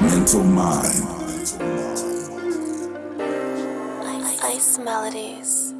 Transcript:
mental mind. Ice melodies.